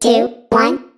two, one.